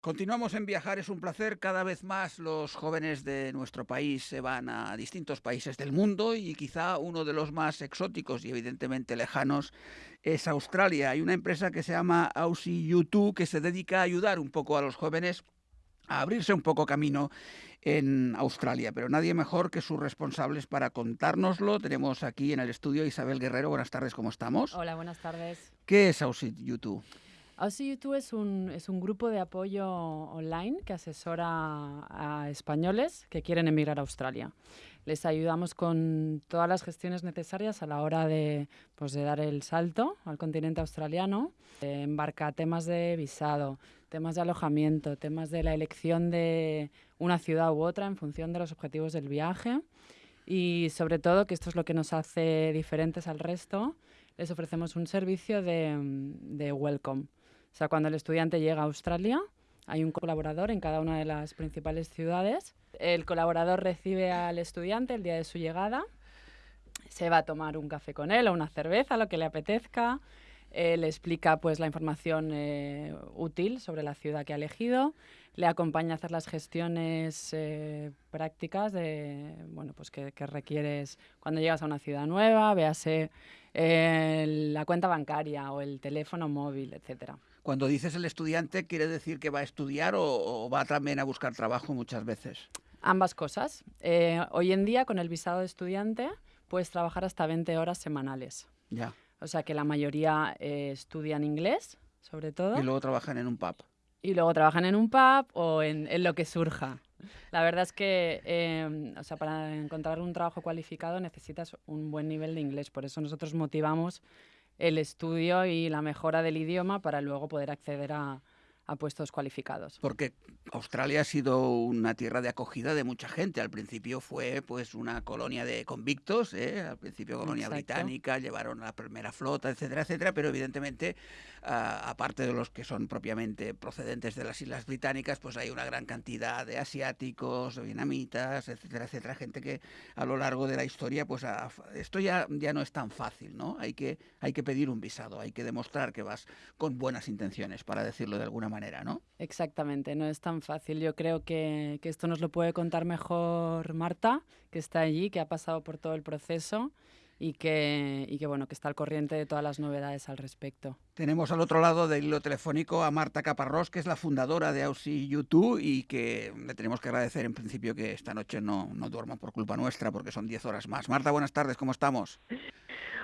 Continuamos en viajar, es un placer. Cada vez más los jóvenes de nuestro país se van a distintos países del mundo y quizá uno de los más exóticos y evidentemente lejanos es Australia. Hay una empresa que se llama Aussie U2 que se dedica a ayudar un poco a los jóvenes a abrirse un poco camino en Australia, pero nadie mejor que sus responsables para contárnoslo. Tenemos aquí en el estudio Isabel Guerrero. Buenas tardes, ¿cómo estamos? Hola, buenas tardes. ¿Qué es Aussie U2? Aussie U2 es un, es un grupo de apoyo online que asesora a españoles que quieren emigrar a Australia. Les ayudamos con todas las gestiones necesarias a la hora de, pues, de dar el salto al continente australiano. Eh, embarca temas de visado, temas de alojamiento, temas de la elección de una ciudad u otra en función de los objetivos del viaje. Y sobre todo, que esto es lo que nos hace diferentes al resto, les ofrecemos un servicio de, de welcome. O sea, cuando el estudiante llega a Australia, hay un colaborador en cada una de las principales ciudades. El colaborador recibe al estudiante el día de su llegada, se va a tomar un café con él o una cerveza, lo que le apetezca. le explica pues la información eh, útil sobre la ciudad que ha elegido, le acompaña a hacer las gestiones eh, prácticas de bueno pues que, que, requieres cuando llegas a una ciudad nueva, véase eh, la cuenta bancaria o el teléfono móvil, etcétera. Cuando dices el estudiante, ¿quiere decir que va a estudiar o, va también a buscar trabajo muchas veces? Ambas cosas. Eh, hoy en día, con el visado de estudiante, puedes trabajar hasta 20 horas semanales. Ya. O sea que la mayoría eh, estudian inglés, sobre todo. Y luego trabajan en un pub. Y luego trabajan en un pub o en, lo que surja. La verdad es que eh, o sea, para encontrar un trabajo cualificado necesitas un buen nivel de inglés. Por eso nosotros motivamos el estudio y la mejora del idioma para luego poder acceder a, a puestos cualificados. Porque Australia ha sido una tierra de acogida de mucha gente. Al principio fue pues una colonia de convictos, ¿eh? al principio colonia británica, llevaron a la primera flota, etcétera, etcétera, pero evidentemente, aparte de los que son propiamente procedentes de las Islas Británicas, pues hay una gran cantidad de asiáticos, vietnamitas, etcétera, etcétera, gente que a lo largo de la historia, pues esto ya, ya no es tan fácil, ¿no? Hay que, hay que pedir un visado, hay que demostrar que vas con buenas intenciones, para decirlo de alguna manera. ¿No? Exactamente, no es tan fácil. Yo creo que, que esto nos lo puede contar mejor Marta, que está allí, que ha pasado por todo el proceso y que, y que, bueno, que está al corriente de todas las novedades al respecto. Tenemos al otro lado del hilo telefónico a Marta Caparrós, que es la fundadora de Aussie YouTube y que le tenemos que agradecer en principio que esta noche no, no duerma por culpa nuestra porque son 10 horas más. Marta, buenas tardes, ¿cómo estamos?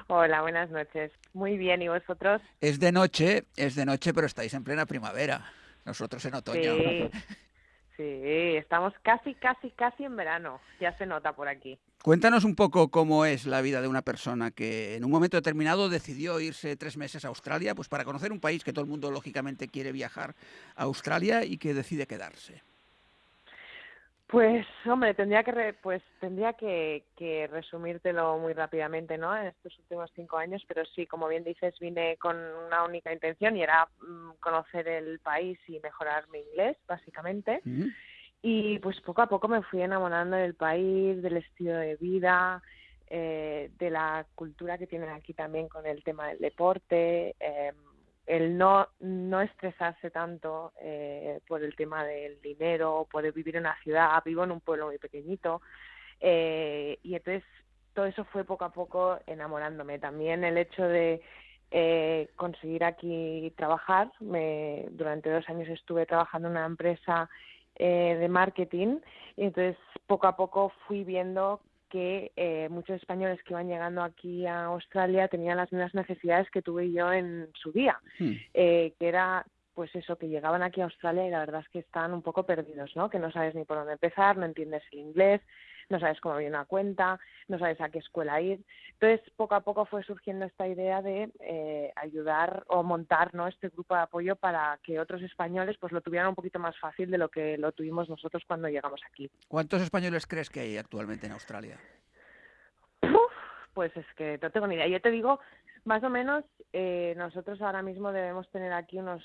Hola, buenas noches. Muy bien, ¿y vosotros? Es de noche, es de noche, pero estáis en plena primavera. Nosotros en otoño. Sí, sí, estamos casi, casi, casi en verano. Ya se nota por aquí. Cuéntanos un poco cómo es la vida de una persona que en un momento determinado decidió irse tres meses a Australia, pues para conocer un país que todo el mundo lógicamente quiere viajar a Australia y que decide quedarse. Pues, hombre, tendría que pues tendría que, que, resumírtelo muy rápidamente, ¿no? En estos últimos cinco años, pero sí, como bien dices, vine con una única intención y era mm, conocer el país y mejorar mi inglés, básicamente. Y pues poco a poco me fui enamorando del país, del estilo de vida, eh, de la cultura que tienen aquí también con el tema del deporte. Eh, el no, no estresarse tanto eh, por el tema del dinero, poder vivir en una ciudad, vivo en un pueblo muy pequeñito, eh, y entonces todo eso fue poco a poco enamorándome. También el hecho de eh, conseguir aquí trabajar, me, durante dos años estuve trabajando en una empresa eh, de marketing, y entonces poco a poco fui viendo que eh, muchos españoles que iban llegando aquí a Australia tenían las mismas necesidades que tuve yo en su día, hmm. eh, que era pues eso, que llegaban aquí a Australia y la verdad es que están un poco perdidos, ¿no? Que no sabes ni por dónde empezar, no entiendes el inglés, no sabes cómo abrir una cuenta, no sabes a qué escuela ir. Entonces, poco a poco fue surgiendo esta idea de eh, ayudar o montar ¿no? este grupo de apoyo para que otros españoles pues lo tuvieran un poquito más fácil de lo que lo tuvimos nosotros cuando llegamos aquí. ¿Cuántos españoles crees que hay actualmente en Australia? pues es que no tengo ni idea. Yo te digo, más o menos, eh, nosotros ahora mismo debemos tener aquí unos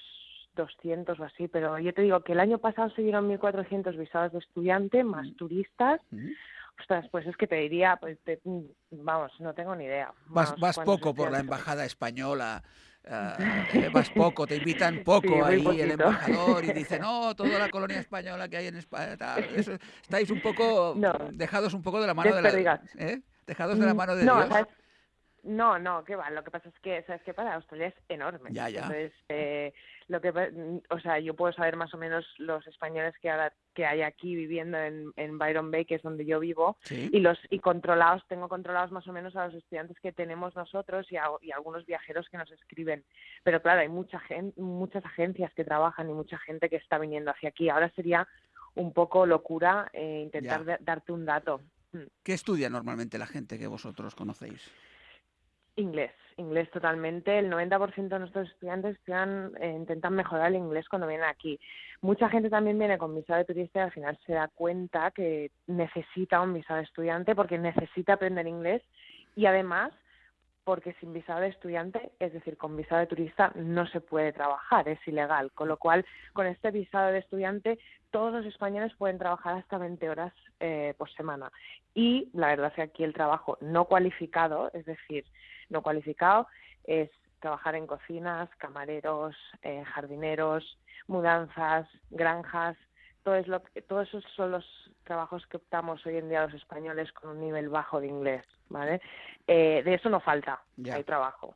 200 o así, pero yo te digo que el año pasado se dieron 1.400 visados de estudiante, más mm. turistas. Mm. Ostras, pues es que te diría, pues vamos, no tengo ni idea. vas, vas poco por la embajada española uh, vas poco, te invitan poco ahí el embajador y dice, no, toda la colonia española que hay en España, tal, estáis un poco dejados un poco de la mano de la... ¿eh? Dejados de la mm, mano de Dios. No, no, qué va. Lo que pasa es que, ¿sabes qué pasa? Australia es enorme. Ya, ya. Entonces, eh, lo que, o sea, yo puedo saber más o menos los españoles que ahora que hay aquí viviendo en, en Byron Bay, que es donde yo vivo, y los y controlados, tengo controlados más o menos a los estudiantes que tenemos nosotros y, a, y algunos viajeros que nos escriben. Pero claro, hay mucha gente, muchas agencias que trabajan y mucha gente que está viniendo hacia aquí. Ahora sería un poco locura eh, intentar darte un dato. ¿Qué estudia normalmente la gente que vosotros conocéis? Inglés, inglés totalmente. El 90% de nuestros estudiantes eh, intentan mejorar el inglés cuando vienen aquí. Mucha gente también viene con visado de turista y al final se da cuenta que necesita un visado de estudiante porque necesita aprender inglés y además porque sin visado de estudiante, es decir, con visado de turista, no se puede trabajar, es ilegal. Con lo cual, con este visado de estudiante, todos los españoles pueden trabajar hasta 20 horas eh, por semana. Y la verdad es que aquí el trabajo no cualificado, es decir, no cualificado, es trabajar en cocinas, camareros, eh, jardineros, mudanzas, granjas, todo es lo todos esos son los trabajos que optamos hoy en día los españoles con un nivel bajo de inglés, ¿vale? Eh, de eso no falta, hay trabajo.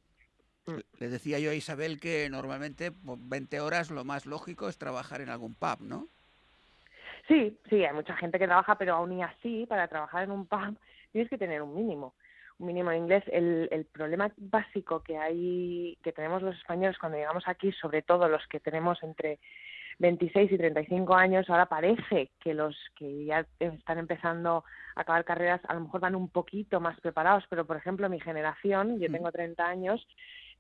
Mm. Le decía yo a Isabel que normalmente 20 horas lo más lógico es trabajar en algún pub, ¿no? Sí, sí, hay mucha gente que trabaja, pero aún y así, para trabajar en un pub tienes que tener un mínimo un mínimo de inglés. El, el problema básico que hay, que tenemos los españoles cuando llegamos aquí, sobre todo los que tenemos entre 26 y 35 años, ahora parece que los que ya están empezando a acabar carreras a lo mejor van un poquito más preparados, pero por ejemplo mi generación, yo tengo 30 años,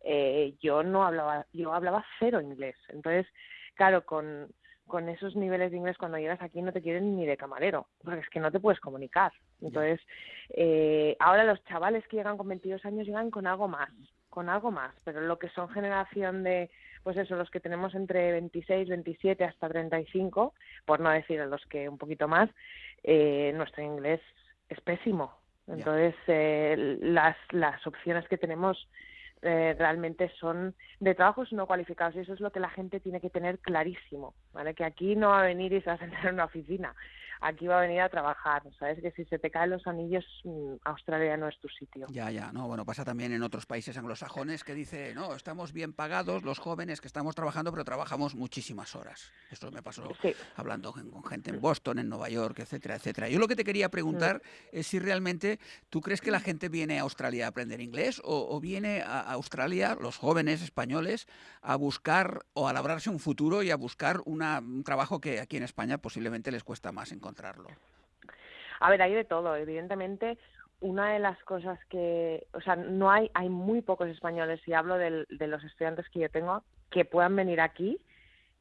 eh, yo no hablaba, yo hablaba cero inglés. Entonces, claro, con con esos niveles de inglés cuando llegas aquí no te quieren ni de camarero, porque es que no te puedes comunicar. Entonces, eh, ahora los chavales que llegan con 22 años llegan con algo más, con algo más, pero lo que son generación de, pues eso, los que tenemos entre 26, 27 hasta 35, por no decir los que un poquito más, eh, nuestro inglés es pésimo. Entonces, eh, las, las opciones que tenemos eh, realmente son de trabajos no cualificados y eso es lo que la gente tiene que tener clarísimo, ¿vale? Que aquí no va a venir y se va a sentar en una oficina, aquí va a venir a trabajar, ¿sabes? Que si se te caen los anillos, mm, Australia no es tu sitio. Ya, ya, no, bueno, pasa también en otros países anglosajones que dice, no, estamos bien pagados los jóvenes que estamos trabajando, pero trabajamos muchísimas horas. Esto me pasó hablando con gente en Boston, en Nueva York, etcétera, etcétera. Yo lo que te quería preguntar mm. es si realmente tú crees que la gente viene a Australia a aprender inglés o, viene a Australia, los jóvenes españoles, a buscar o a labrarse un futuro y a buscar un trabajo que aquí en España posiblemente les cuesta más encontrar. A ver, hay de todo. Evidentemente, una de las cosas que, o sea, no hay, hay muy pocos españoles, y hablo de los estudiantes que yo tengo, que puedan venir aquí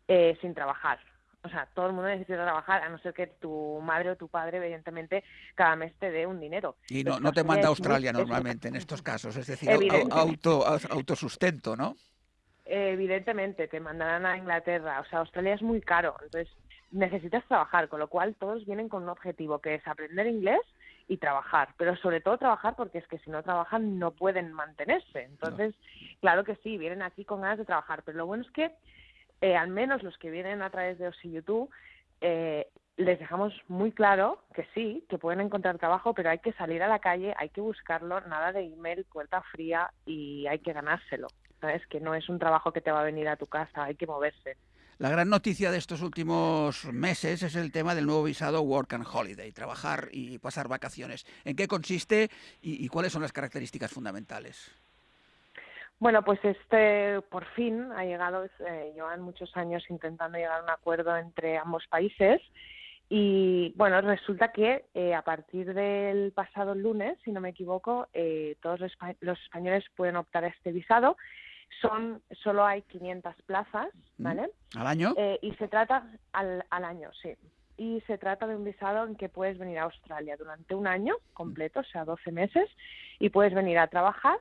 eh, sin trabajar. O sea, todo el mundo necesita trabajar, a no ser que tu madre o tu padre, evidentemente, cada mes te dé un dinero. Y no, no te manda a Australia normalmente en estos casos, es decir, auto, autosustento, ¿no? Evidentemente, te mandarán a Inglaterra. O sea, Australia es muy caro. Entonces, necesitas trabajar, con lo cual todos vienen con un objetivo que es aprender inglés y trabajar, pero sobre todo trabajar porque es que si no trabajan no pueden mantenerse. Entonces, claro que sí, vienen aquí con ganas de trabajar, pero lo bueno es que eh, al menos los que vienen a través de OSI YouTube eh, les dejamos muy claro que sí, que pueden encontrar trabajo, pero hay que salir a la calle, hay que buscarlo, nada de email, puerta fría y hay que ganárselo. ¿Sabes? Que no es un trabajo que te va a venir a tu casa, hay que moverse. La gran noticia de estos últimos meses es el tema del nuevo visado Work and Holiday, trabajar y pasar vacaciones. ¿En qué consiste y, cuáles son las características fundamentales? Bueno, pues este por fin ha llegado, eh, llevan muchos años intentando llegar a un acuerdo entre ambos países y bueno, resulta que eh, a partir del pasado lunes, si no me equivoco, eh, todos los españoles pueden optar a este visado son solo hay 500 plazas, mm. ¿vale? ¿Al año? Eh, y se trata al, al año, sí. Y se trata de un visado en que puedes venir a Australia durante un año completo, o sea, 12 meses, y puedes venir a trabajar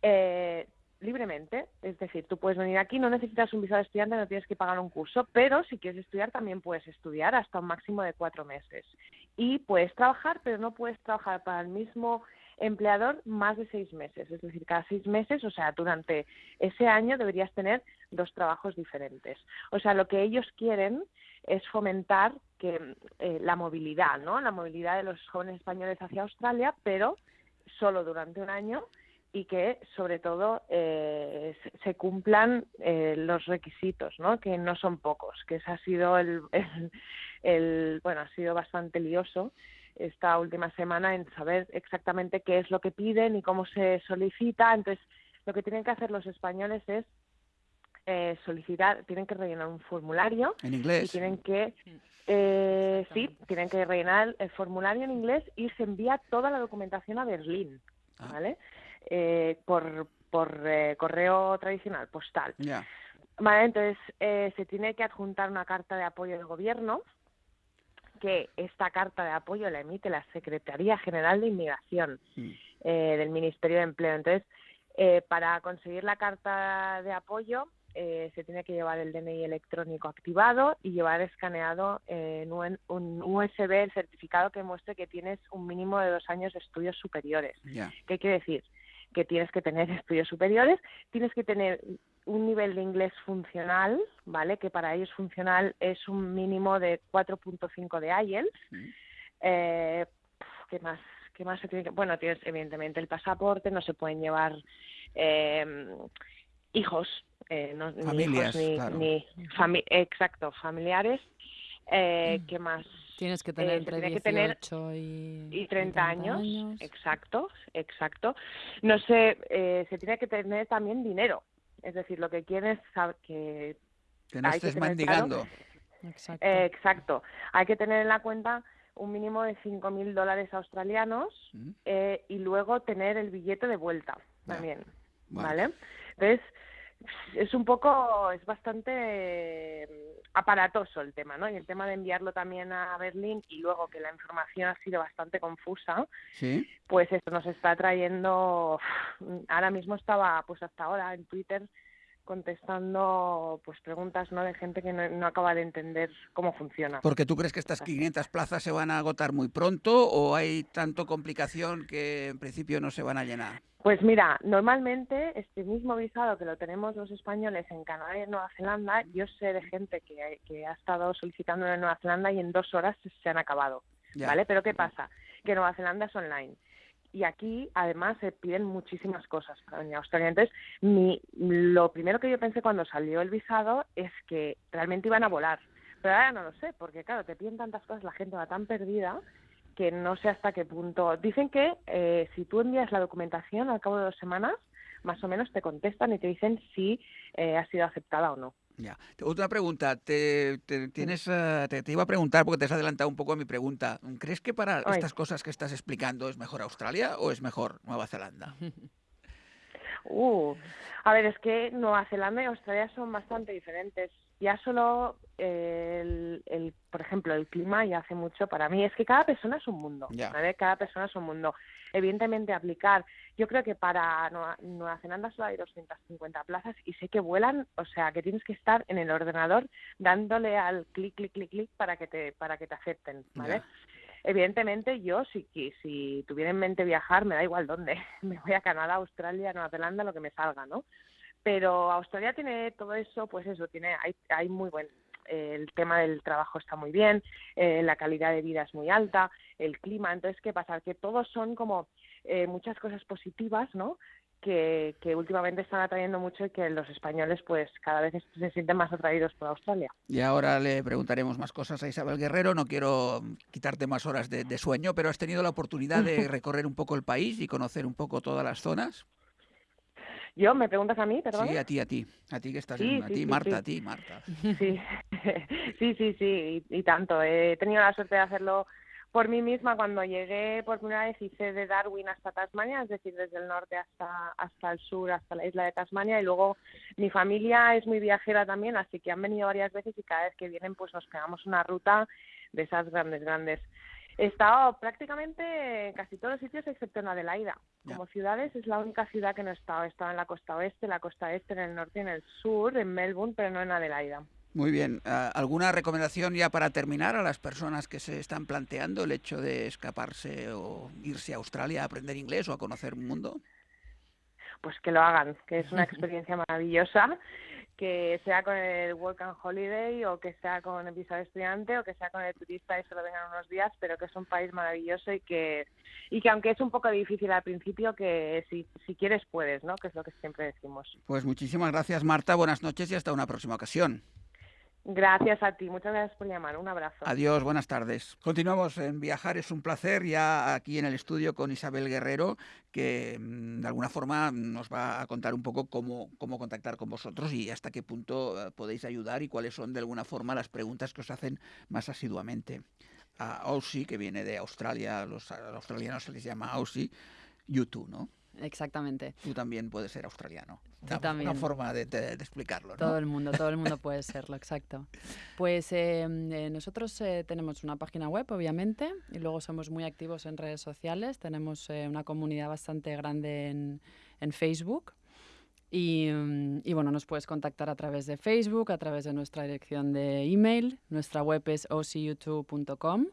eh, libremente. Es decir, tú puedes venir aquí, no necesitas un visado de estudiante, no tienes que pagar un curso, pero si quieres estudiar también puedes estudiar hasta un máximo de cuatro meses. Y puedes trabajar, pero no puedes trabajar para el mismo empleador más de seis meses. Es decir, cada seis meses, o sea, durante ese año deberías tener dos trabajos diferentes. O sea, lo que ellos quieren es fomentar que eh, la movilidad, ¿no? La movilidad de los jóvenes españoles hacia Australia, pero solo durante un año y que sobre todo eh, se cumplan eh, los requisitos, ¿no? Que no son pocos, que ese ha sido el, el, bueno ha sido bastante lioso esta última semana en saber exactamente qué es lo que piden y cómo se solicita. Entonces, lo que tienen que hacer los españoles es eh, solicitar, tienen que rellenar un formulario. En inglés. Y tienen que, eh, sí, tienen que rellenar el formulario en inglés y se envía toda la documentación a Berlín, ah. ¿vale? Eh, por por eh, correo tradicional, postal. Ya. Vale, entonces eh, se tiene que adjuntar una carta de apoyo del gobierno que esta carta de apoyo la emite la Secretaría General de Inmigración mm. eh, del Ministerio de Empleo. Entonces, eh, para conseguir la carta de apoyo eh, se tiene que llevar el DNI electrónico activado y llevar escaneado en un, USB el certificado que muestre que tienes un mínimo de dos años de estudios superiores. ¿Qué quiere decir? Que tienes que tener estudios superiores, tienes que tener un nivel de inglés funcional, ¿vale? Que para ellos funcional es un mínimo de 4.5 de IELTS. Eh, ¿Qué más? ¿Qué más se tiene que...? Bueno, tienes evidentemente el pasaporte, no se pueden llevar eh, hijos, eh, no, Familias, ni, claro. ni exacto, familiares. Eh, mm. ¿Qué más? Tienes que tener entre 18 tener y, y 30, años. Exacto, exacto. No sé, eh, se tiene que tener también dinero. Es decir, lo que quieres es que... Que no estés mendigando. exacto. Eh, exacto. Hay que tener en la cuenta un mínimo de 5.000 dólares australianos mm. eh, y luego tener el billete de vuelta también. ¿Vale? Entonces, es un poco, es bastante mm, aparatoso el tema, ¿no? Y el tema de enviarlo también a Berlín y luego que la información ha sido bastante confusa, ¿Sí? pues esto nos está trayendo, ahora mismo estaba, pues hasta ahora en Twitter contestando pues preguntas no de gente que no, acaba de entender cómo funciona. Porque tú crees que estas 500 plazas se van a agotar muy pronto o hay tanto complicación que en principio no se van a llenar? Pues mira, normalmente este mismo visado que lo tenemos los españoles en Canadá y en Nueva Zelanda, yo sé de gente que, que ha estado solicitando en Nueva Zelanda y en dos horas se han acabado, ¿vale? Pero ¿qué pasa? Que Nueva Zelanda es online y aquí además se piden muchísimas cosas para venir a Australia. Entonces, mi, lo primero que yo pensé cuando salió el visado es que realmente iban a volar, pero ahora no lo sé, porque claro, te piden tantas cosas, la gente va tan perdida que no sé hasta qué punto. Dicen que eh, si tú envías la documentación al cabo de dos semanas, más o menos te contestan y te dicen si eh, ha sido aceptada o no. Ya. Otra pregunta, te, tienes, eh, te, iba a preguntar porque te has adelantado un poco a mi pregunta. ¿Crees que para estas cosas que estás explicando es mejor Australia o es mejor Nueva Zelanda? Uh, a ver, es que Nueva Zelanda y Australia son bastante diferentes ya solo el, el, por ejemplo, el clima ya hace mucho para mí. Es que cada persona es un mundo, ¿vale? Cada persona es un mundo. Evidentemente, aplicar, yo creo que para Nueva, Nueva, Zelanda solo hay 250 plazas y sé que vuelan, o sea, que tienes que estar en el ordenador dándole al clic, clic, clic, clic para que te, para que te acepten, ¿vale? Evidentemente, yo, si, si tuviera en mente viajar, me da igual dónde. Me voy a Canadá, Australia, Nueva Zelanda, lo que me salga, ¿no? pero Australia tiene todo eso, pues eso, tiene, hay, hay muy buen, el tema del trabajo está muy bien, eh, la calidad de vida es muy alta, el clima, entonces, ¿qué pasa? Que todos son como eh, muchas cosas positivas, ¿no? Que, que, últimamente están atrayendo mucho y que los españoles pues cada vez se sienten más atraídos por Australia. Y ahora le preguntaremos más cosas a Isabel Guerrero, no quiero quitarte más horas de, de sueño, pero has tenido la oportunidad de recorrer un poco el país y conocer un poco todas las zonas. ¿Yo? ¿Me preguntas a mí, perdón? Sí, a ti, a ti. A ti que estás en... A ti, Marta, a ti, Marta. Sí, sí, sí, sí, y, tanto. He tenido la suerte de hacerlo por mí misma cuando llegué por primera vez hice de Darwin hasta Tasmania, es decir, desde el norte hasta hasta el sur, hasta la isla de Tasmania y luego mi familia es muy viajera también, así que han venido varias veces y cada vez que vienen pues nos pegamos una ruta de esas grandes grandes. He estado prácticamente en casi todos los sitios excepto en Adelaida. Como ciudades es la única ciudad que no he estado. He estado en la costa oeste, la costa este, en el norte y en el sur, en Melbourne, pero no en Adelaida. Muy bien. Ah, ¿Alguna recomendación ya para terminar a las personas que se están planteando el hecho de escaparse o irse a Australia a aprender inglés o a conocer un mundo? Pues que lo hagan, que es una experiencia maravillosa que sea con el Work and Holiday o que sea con el visa de estudiante o que sea con el turista y solo vengan unos días, pero que es un país maravilloso y que y que aunque es un poco difícil al principio, que si, si quieres puedes, ¿no? Que es lo que siempre decimos. Pues muchísimas gracias Marta, buenas noches y hasta una próxima ocasión. Gracias a ti, muchas gracias por llamar, un abrazo. Adiós, buenas tardes. Continuamos en Viajar, es un placer ya aquí en el estudio con Isabel Guerrero, que mm, de alguna forma nos va a contar un poco cómo, cómo contactar con vosotros y hasta qué punto eh, podéis ayudar y cuáles son de alguna forma las preguntas que os hacen más asiduamente. A Aussie, que viene de Australia, los, a los australianos se les llama Aussie, YouTube, ¿no? Exactamente. Tú también puedes ser australiano. Yo también. Una forma de, de- de explicarlo, ¿no? Todo el mundo, todo el mundo puede serlo, exacto. Pues eh, eh, nosotros eh, tenemos una página web, obviamente, y luego somos muy activos en redes sociales. Tenemos eh, una comunidad bastante grande en, en Facebook. Y, mm, y, bueno, nos puedes contactar a través de Facebook, a través de nuestra dirección de email. Nuestra web es ocyoutube.com.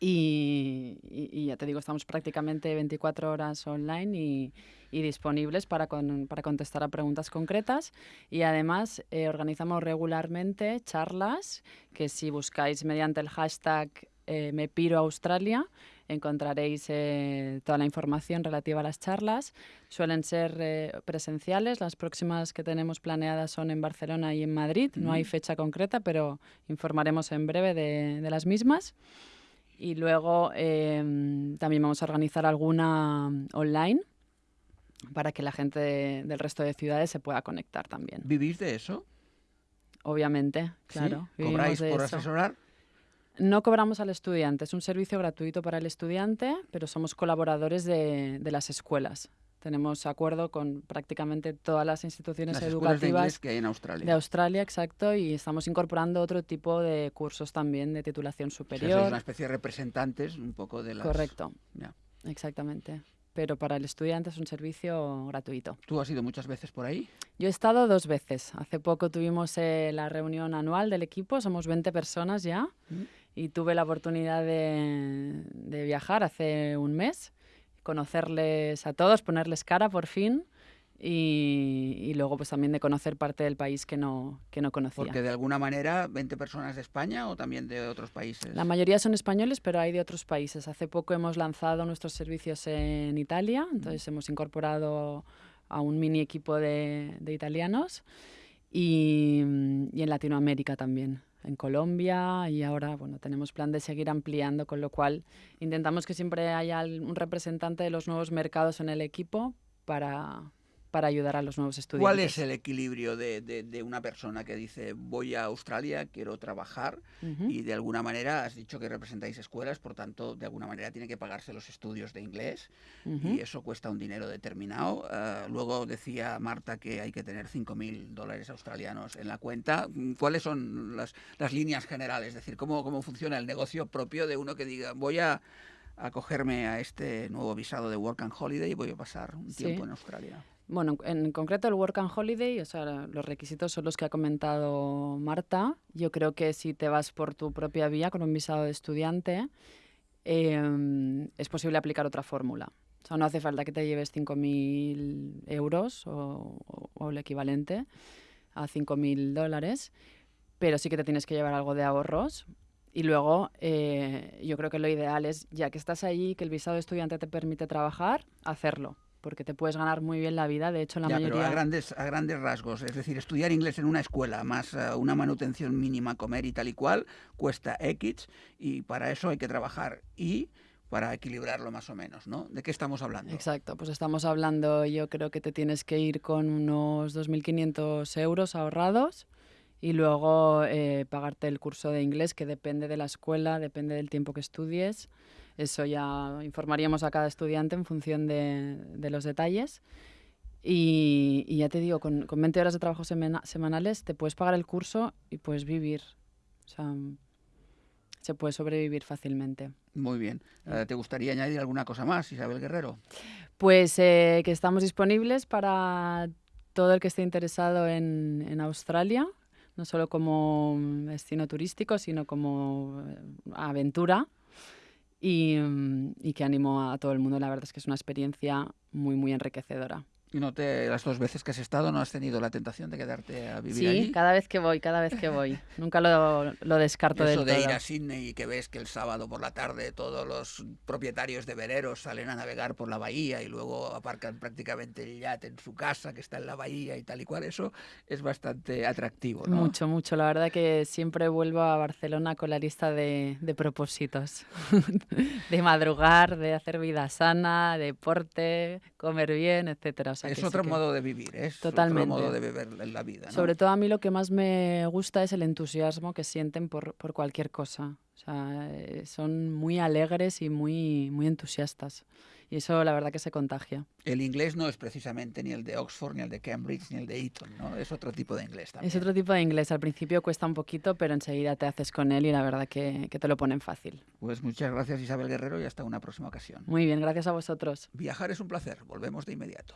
Y, y- y ya te digo, estamos prácticamente 24 horas online y, y disponibles para, con- para contestar a preguntas concretas. Y además eh, organizamos regularmente charlas que si buscáis mediante el hashtag eh, Me Piro a Australia encontraréis eh, toda la información relativa a las charlas. Suelen ser eh, presenciales. Las próximas que tenemos planeadas son en Barcelona y en Madrid. No hay fecha concreta, pero informaremos en breve de, de las mismas. Y luego em, también vamos a organizar alguna mm, online para que la gente de- del resto de ciudades se pueda conectar también. ¿Vivís de eso? Obviamente, claro. ¿Cobráis por eso. asesorar? No cobramos al estudiante, es un servicio gratuito para el estudiante, pero somos colaboradores de, de las escuelas. Tenemos acuerdo con prácticamente todas las instituciones Las escuelas de educativas que hay en Australia. de Australia, exacto, y estamos incorporando otro tipo de cursos también de titulación O sea, superior. una especie de representantes un poco de las... Correcto, Ya. exactamente. Pero para el estudiante es un servicio gratuito. ¿Tú has ido muchas veces por ahí? Yo he estado dos veces. Hace poco tuvimos eh, la reunión anual del equipo, somos 20 personas ya, Mm. y tuve la oportunidad de, de viajar hace un mes, conocerles a todos, ponerles cara por fin, y, y luego pues también de conocer parte del país que no, que no conocía. Porque de alguna manera, 20 personas de España o también de otros países. La mayoría son españoles, pero hay de otros países. Hace poco hemos lanzado nuestros servicios en Italia, entonces hemos incorporado a un mini equipo de, de italianos y, mm, y en Latinoamérica también, en Colombia y ahora bueno, tenemos plan de seguir ampliando, con lo cual intentamos que siempre haya un representante de los nuevos mercados en el equipo para, para ayudar a los nuevos estudiantes. ¿Cuál es el equilibrio de, de- de una persona que dice voy a Australia, quiero trabajar Ujú. y de alguna manera has dicho que representáis escuelas, por tanto de alguna manera tiene que pagarse los estudios de inglés Ujú. y eso cuesta un dinero determinado. Ah, luego decía Marta que hay que tener 5.000 dólares australianos en la cuenta. ¿Cuáles son las, las líneas generales? Es decir, ¿cómo, ¿cómo funciona el negocio propio de uno que diga voy a acogerme a este nuevo visado de Work and Holiday y voy a pasar un Sí. tiempo en Australia? Bueno, en concreto el Work and Holiday, o sea, los requisitos son los que ha comentado Marta. Yo creo que si te vas por tu propia vía con un visado de estudiante, em, es posible aplicar otra fórmula. O sea, no hace falta que te lleves 5.000 euros o, o- o el equivalente a 5.000 dólares, pero sí que te tienes que llevar algo de ahorros. Y luego, eh, yo creo que lo ideal es, ya que estás allí, que el visado de estudiante te permite trabajar, hacerlo, porque te puedes ganar muy bien la vida. De hecho, la Ya, mayoría... pero a grandes, a grandes rasgos, es decir, estudiar inglés en una escuela más eh, una manutención mínima, comer y tal y cual, cuesta X y para eso hay que trabajar y para equilibrarlo más o menos, ¿no? ¿De qué estamos hablando? Exacto, pues estamos hablando, yo creo que te tienes que ir con unos 2.500 euros ahorrados y luego eh, pagarte el curso de inglés que depende de la escuela, depende del tiempo que estudies. Eso ya informaríamos a cada estudiante en función de, de los detalles. Y, y ya te digo, con, con 20 horas de trabajo semana- semanales te puedes pagar el curso y puedes vivir. O sea, se puede sobrevivir fácilmente. Muy bien. Eh, ¿Te gustaría añadir alguna cosa más, Isabel Guerrero? Pues eh, que estamos disponibles para todo el que esté interesado en, en Australia. no solo como destino turístico, sino como eh, aventura. Y, mm, y que animo a todo el mundo. La verdad es que es una experiencia muy, muy enriquecedora. Y no te, las dos veces que has estado, ¿no has tenido la tentación de quedarte a vivir sí, allí? Sí, cada vez que voy, cada vez que voy. Nunca lo, lo descarto Eso del de todo. ir a Sydney y que ves que el sábado por la tarde todos los propietarios de veleros salen a navegar por la bahía y luego aparcan prácticamente el yate en su casa que está en la bahía y tal y cual, eso es bastante atractivo, ¿no? Mucho, mucho. La verdad que siempre vuelvo a Barcelona con la lista de, de propósitos. de madrugar, de hacer vida sana, deporte, comer bien, etcétera. Sea es que sí otro que- modo de vivir, es Totalmente. otro modo de beber la vida. ¿no? Sobre todo a mí lo que más me gusta es el entusiasmo que sienten por, por cualquier cosa. O sea, eh, son muy alegres y muy, muy entusiastas. Y eso la verdad que se contagia. El inglés no es precisamente ni el de Oxford, ni el de Cambridge, ni el de Eton, ¿no? Es otro tipo de inglés también. Es otro tipo de inglés. Al principio cuesta un poquito, pero enseguida te haces con él y la verdad que, que te lo ponen fácil. Pues muchas gracias Isabel Guerrero y hasta una próxima ocasión. Muy bien, gracias a vosotros. Viajar es un placer, volvemos de inmediato.